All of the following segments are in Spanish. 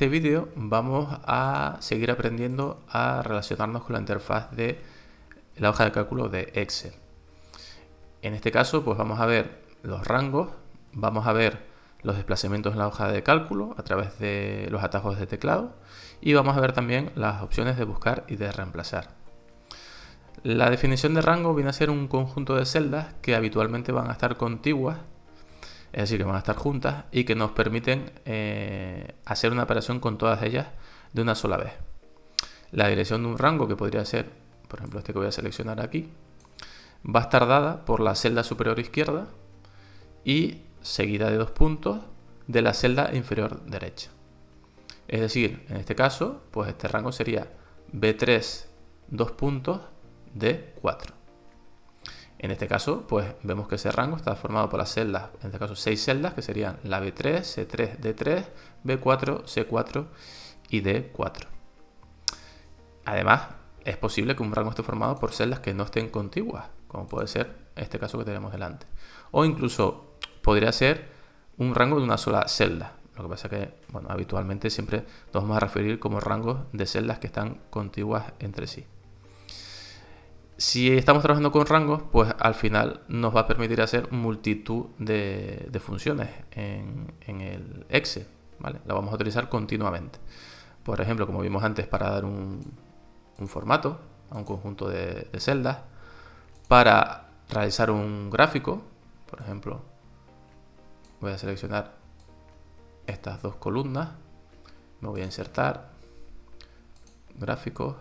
este vídeo vamos a seguir aprendiendo a relacionarnos con la interfaz de la hoja de cálculo de Excel. En este caso, pues vamos a ver los rangos, vamos a ver los desplazamientos en la hoja de cálculo a través de los atajos de teclado y vamos a ver también las opciones de buscar y de reemplazar. La definición de rango viene a ser un conjunto de celdas que habitualmente van a estar contiguas, es decir, que van a estar juntas y que nos permiten eh, hacer una operación con todas ellas de una sola vez. La dirección de un rango, que podría ser, por ejemplo, este que voy a seleccionar aquí, va a estar dada por la celda superior izquierda y seguida de dos puntos de la celda inferior derecha. Es decir, en este caso, pues este rango sería B3, dos puntos, D4. En este caso, pues vemos que ese rango está formado por las celdas, en este caso seis celdas, que serían la B3, C3, D3, B4, C4 y D4. Además, es posible que un rango esté formado por celdas que no estén contiguas, como puede ser este caso que tenemos delante. O incluso podría ser un rango de una sola celda. Lo que pasa es que, bueno, habitualmente siempre nos vamos a referir como rangos de celdas que están contiguas entre sí. Si estamos trabajando con rangos, pues al final nos va a permitir hacer multitud de, funciones en, el Excel. ¿vale? La vamos a utilizar continuamente. Por ejemplo, como vimos antes, para dar un, formato a un conjunto de, de celdas, para realizar un gráfico, por ejemplo, voy a seleccionar estas dos columnas, me voy a insertar, gráficos,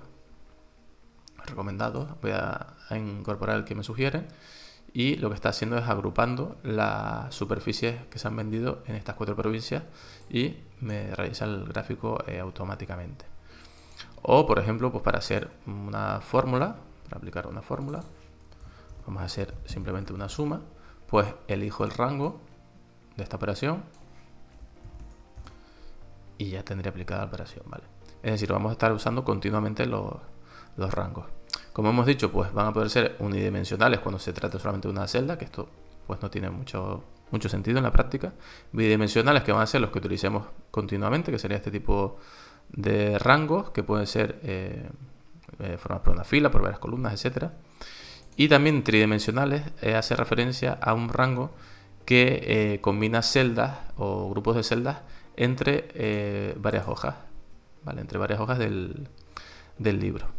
voy a, incorporar el que me sugieren y lo que está haciendo es agrupando las superficies que se han vendido en estas cuatro provincias y me realiza el gráfico eh, automáticamente. O, por ejemplo, pues para hacer una fórmula, para aplicar una fórmula, vamos a hacer simplemente una suma, pues elijo el rango de esta operación y ya tendré aplicada la operación, ¿vale? Es decir, vamos a estar usando continuamente los rangos. Como hemos dicho, pues van a poder ser unidimensionales cuando se trata solamente de una celda, que esto pues no tiene mucho, mucho sentido en la práctica. Bidimensionales que van a ser los que utilicemos continuamente, que sería este tipo de rangos, que pueden ser eh, eh formados por una fila, por varias columnas, etcétera. Y también tridimensionales eh, hace referencia a un rango que eh, combina celdas o grupos de celdas entre varias hojas, ¿vale? entre varias hojas del libro.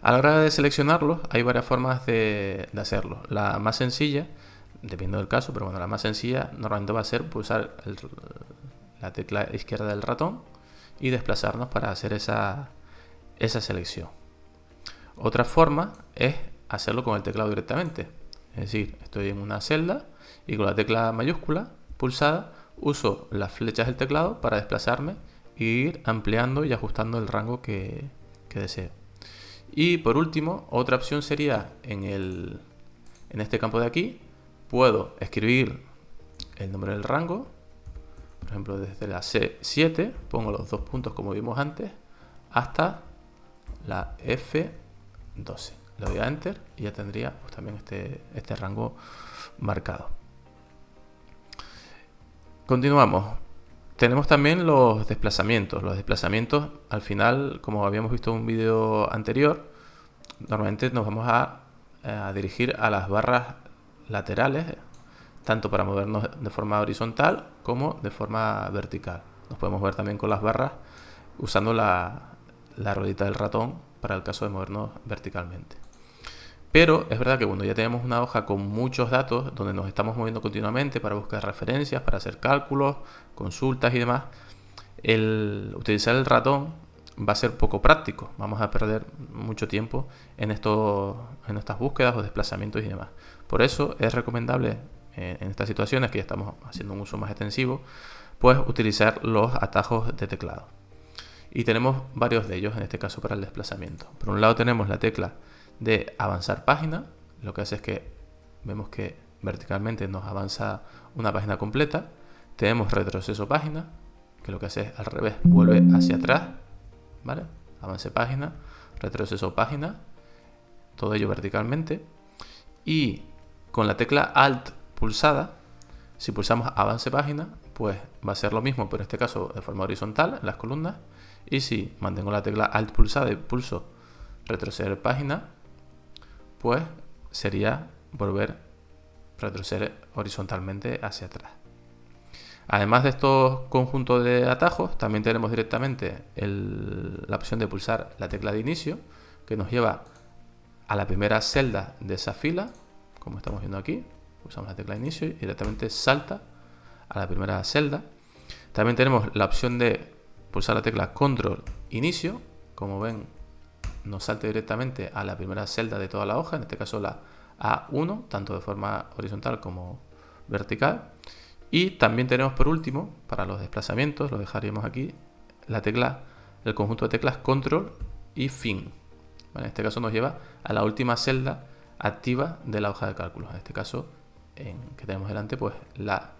A la hora de seleccionarlos hay varias formas de, hacerlo. La más sencilla, dependiendo del caso, pero bueno, la más sencilla normalmente va a ser pulsar la tecla izquierda del ratón y desplazarnos para hacer esa, esa selección. Otra forma es hacerlo con el teclado directamente. Es decir, estoy en una celda y con la tecla mayúscula pulsada uso las flechas del teclado para desplazarme e ir ampliando y ajustando el rango que, que deseo. Y por último, otra opción sería en, el, en este campo de aquí, puedo escribir el nombre del rango, por ejemplo desde la C7, pongo los dos puntos como vimos antes, hasta la F12. Le doy a Enter y ya tendría pues, también este, este rango marcado. Continuamos. Tenemos también los desplazamientos. Los desplazamientos, al final, como habíamos visto en un vídeo anterior, normalmente nos vamos a, dirigir a las barras laterales, tanto para movernos de forma horizontal como de forma vertical. Nos podemos ver también con las barras usando la, la ruedita del ratón para el caso de movernos verticalmente. Pero es verdad que cuando ya tenemos una hoja con muchos datos, donde nos estamos moviendo continuamente para buscar referencias, para hacer cálculos, consultas y demás, el utilizar el ratón va a ser poco práctico. Vamos a perder mucho tiempo en, esto, en estas búsquedas o desplazamientos y demás. Por eso es recomendable eh, en estas situaciones que ya estamos haciendo un uso más extensivo, pues utilizar los atajos de teclado. Y tenemos varios de ellos en este caso para el desplazamiento. Por un lado tenemos la tecla de avanzar página. Lo que hace es que vemos que verticalmente nos avanza una página completa. Tenemos retroceso página, que lo que hace es al revés, vuelve hacia atrás. ¿Vale? Avance página, retroceso página, todo ello verticalmente. Y con la tecla Alt pulsada, si pulsamos avance página, pues va a ser lo mismo, pero en este caso de forma horizontal en las columnas. Y si mantengo la tecla Alt pulsada y pulso retroceder página, pues sería volver retroceder horizontalmente hacia atrás. Además de estos conjuntos de atajos, también tenemos directamente la opción de pulsar la tecla de inicio, que nos lleva a la primera celda de esa fila, como estamos viendo aquí. Pulsamos la tecla de inicio y directamente salta a la primera celda. También tenemos la opción de pulsar la tecla control inicio, como ven nos salta directamente a la primera celda de toda la hoja, en este caso la A1, tanto de forma horizontal como vertical. Y también tenemos por último, para los desplazamientos, lo dejaríamos aquí, la tecla, el conjunto de teclas control y fin. en este caso nos lleva a la última celda activa de la hoja de cálculo. En este caso, en, que tenemos delante, pues la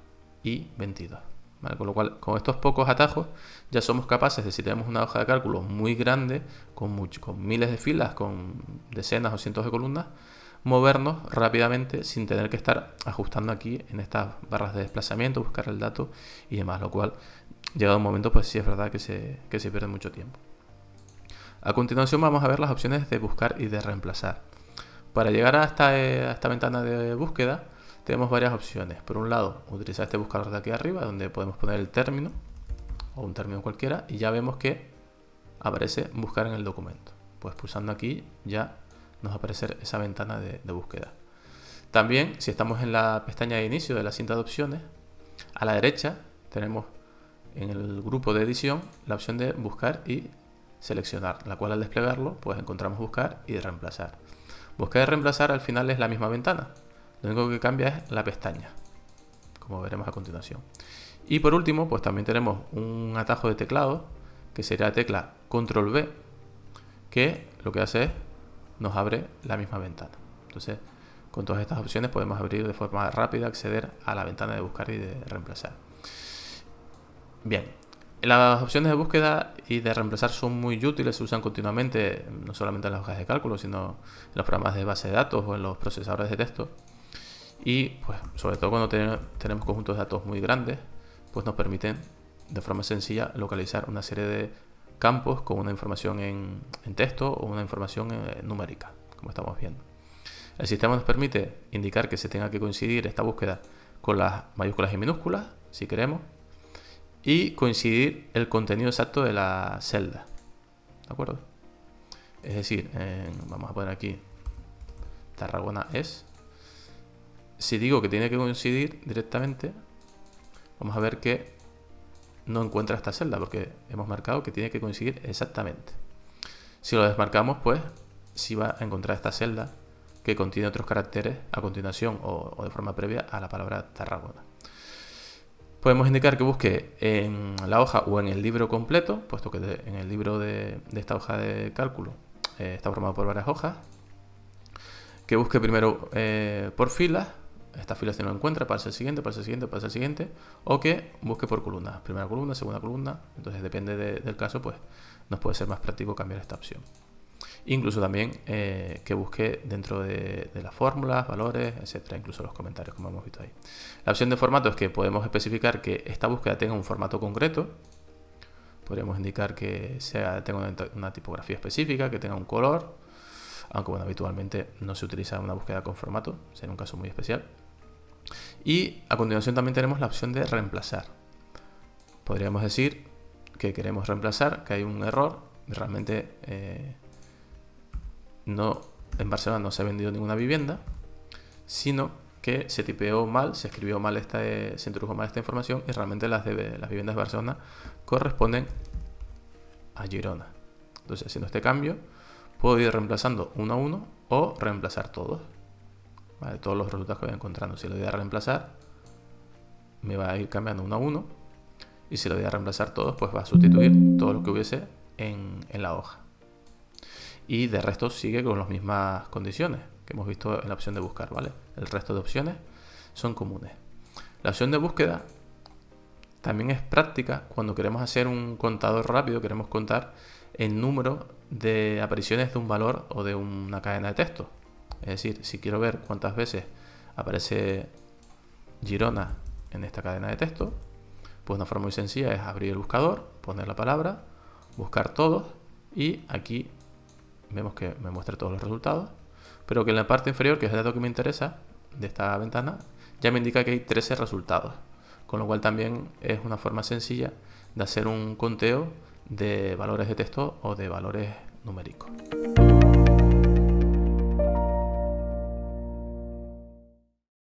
I22. Con lo cual, con estos pocos atajos ya somos capaces de, si tenemos una hoja de cálculo muy grande, con, con miles de filas, con decenas o cientos de columnas, movernos rápidamente sin tener que estar ajustando aquí en estas barras de desplazamiento, buscar el dato y demás, lo cual llegado un momento pues sí es verdad que se, que se pierde mucho tiempo. A continuación vamos a ver las opciones de buscar y de reemplazar. Para llegar a esta, a esta ventana de búsqueda tenemos varias opciones. Por un lado, utilizar este buscador de aquí arriba, donde podemos poner el término, o un término cualquiera, y ya vemos que aparece buscar en el documento. Pues pulsando aquí ya nos va a aparecer esa ventana de, búsqueda. También, si estamos en la pestaña de inicio de la cinta de opciones, a la derecha tenemos en el grupo de edición la opción de buscar y seleccionar, la cual al desplegarlo pues encontramos buscar y reemplazar. Buscar y reemplazar al final es la misma ventana, lo único que cambia es la pestaña, como veremos a continuación. Y por último, pues también tenemos un atajo de teclado, que sería la tecla Control V, que lo que hace es nos abre la misma ventana. Entonces, con todas estas opciones podemos abrir de forma rápida, acceder a la ventana de buscar y de reemplazar. Bien, las opciones de búsqueda y de reemplazar son muy útiles, se usan continuamente, no solamente en las hojas de cálculo, sino en los programas de base de datos o en los procesadores de texto. Y pues sobre todo cuando tenemos conjuntos de datos muy grandes, pues nos permiten de forma sencilla localizar una serie de campos con una información en, texto o una información eh, numérica, como estamos viendo. El sistema nos permite indicar que se tenga que coincidir esta búsqueda con las mayúsculas y minúsculas, si queremos, y coincidir el contenido exacto de la celda. ¿De acuerdo? Es decir, vamos a poner aquí Tarragona es si digo que tiene que coincidir directamente, vamos a ver que no encuentra esta celda porque hemos marcado que tiene que coincidir exactamente. Si lo desmarcamos, pues sí va a encontrar esta celda que contiene otros caracteres a continuación o, de forma previa a la palabra Tarragona. Podemos indicar que busque en la hoja o en el libro completo, puesto que en el libro de, esta hoja de cálculo eh, está formado por varias hojas. Que busque primero eh, por filas esta fila si no encuentra, pasa el siguiente, pasa el siguiente, pasa el siguiente, o que busque por columnas, primera columna, segunda columna, entonces depende del caso, pues nos puede ser más práctico cambiar esta opción. Incluso también eh, que busque dentro de, las fórmulas, valores, etcétera, incluso los comentarios, como hemos visto ahí. La opción de formato es que podemos especificar que esta búsqueda tenga un formato concreto, podríamos indicar que tenga una, una tipografía específica, que tenga un color, aunque bueno, habitualmente no se utiliza una búsqueda con formato, sería un caso muy especial. Y a continuación también tenemos la opción de reemplazar. Podríamos decir que queremos reemplazar, que hay un error, realmente eh, no, en Barcelona no se ha vendido ninguna vivienda, sino que se tipeó mal, se escribió mal esta, se introdujo mal esta información y realmente las, las viviendas de Barcelona corresponden a Girona. Entonces, haciendo este cambio, puedo ir reemplazando uno a uno o reemplazar todos todos los resultados que voy encontrando. Si lo voy a reemplazar, me va a ir cambiando uno a uno. Y si lo voy a reemplazar todos, pues va a sustituir todo lo que hubiese en, la hoja. Y de resto sigue con las mismas condiciones que hemos visto en la opción de buscar, ¿vale? El resto de opciones son comunes. La opción de búsqueda también es práctica cuando queremos hacer un contador rápido, queremos contar el número de apariciones de un valor o de una cadena de texto. Es decir, si quiero ver cuántas veces aparece Girona en esta cadena de texto, Pues una forma muy sencilla es abrir el buscador, poner la palabra, buscar todos y aquí vemos que me muestra todos los resultados, pero que en la parte inferior, que es el dato que me interesa de esta ventana, ya me indica que hay 13 resultados, con lo cual también es una forma sencilla de hacer un conteo de valores de texto o de valores numéricos.